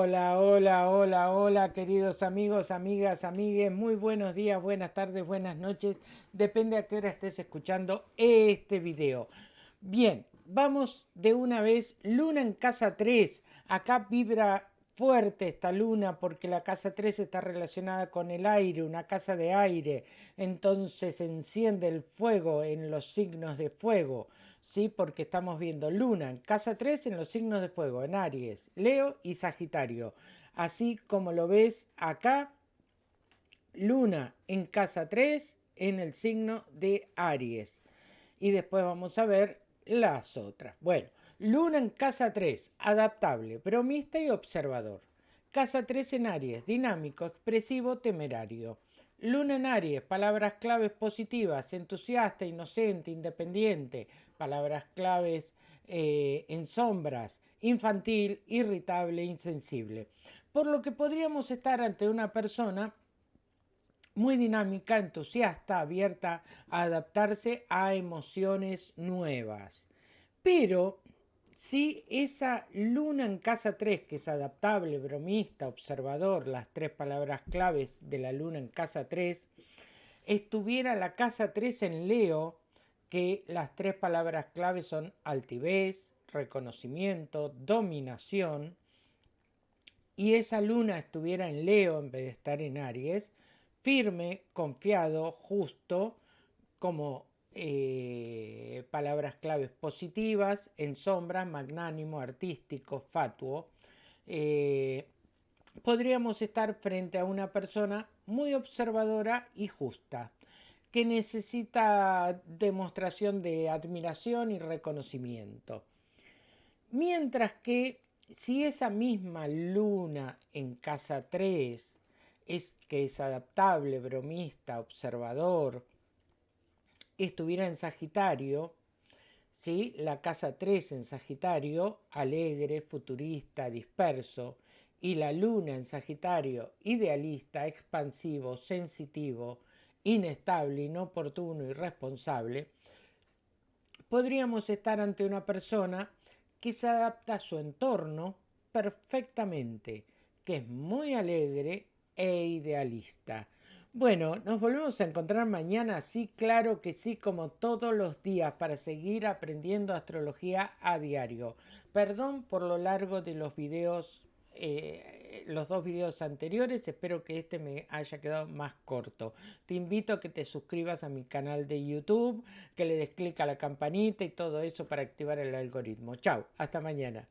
Hola, hola, hola, hola, queridos amigos, amigas, amigues. Muy buenos días, buenas tardes, buenas noches. Depende a qué hora estés escuchando este video. Bien, vamos de una vez. Luna en casa 3. Acá vibra fuerte esta luna porque la casa 3 está relacionada con el aire, una casa de aire. Entonces enciende el fuego en los signos de fuego. ¿Sí? Porque estamos viendo Luna en casa 3 en los signos de fuego, en Aries, Leo y Sagitario. Así como lo ves acá, Luna en casa 3 en el signo de Aries. Y después vamos a ver las otras. Bueno, Luna en casa 3, adaptable, bromista y observador. Casa 3 en Aries, dinámico, expresivo, temerario. Luna en Aries, palabras claves positivas, entusiasta, inocente, independiente, palabras claves eh, en sombras, infantil, irritable, insensible. Por lo que podríamos estar ante una persona muy dinámica, entusiasta, abierta a adaptarse a emociones nuevas. Pero si esa luna en casa 3, que es adaptable, bromista, observador, las tres palabras claves de la luna en casa 3, estuviera la casa 3 en Leo, que las tres palabras claves son altivez, reconocimiento, dominación, y esa luna estuviera en Leo en vez de estar en Aries, firme, confiado, justo, como eh, palabras claves positivas, en sombra, magnánimo, artístico, fatuo. Eh, podríamos estar frente a una persona muy observadora y justa, que necesita demostración de admiración y reconocimiento. Mientras que si esa misma luna en casa 3 es que es adaptable, bromista, observador, estuviera en Sagitario, ¿sí? la casa 3 en Sagitario, alegre, futurista, disperso, y la luna en Sagitario, idealista, expansivo, sensitivo, inestable, inoportuno y responsable, podríamos estar ante una persona que se adapta a su entorno perfectamente, que es muy alegre e idealista bueno, nos volvemos a encontrar mañana, sí, claro que sí, como todos los días, para seguir aprendiendo astrología a diario. Perdón por lo largo de los videos, eh, los dos videos anteriores, espero que este me haya quedado más corto. Te invito a que te suscribas a mi canal de YouTube, que le des clic a la campanita y todo eso para activar el algoritmo. Chao, hasta mañana.